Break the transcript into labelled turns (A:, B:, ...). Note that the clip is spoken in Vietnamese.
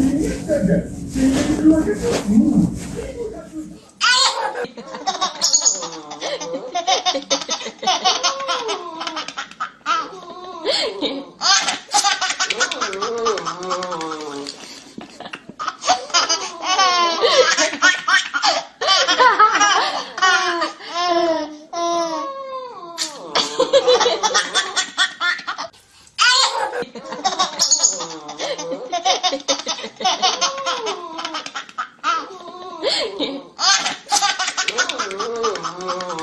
A: Ha ha ha! Oh, oh, oh.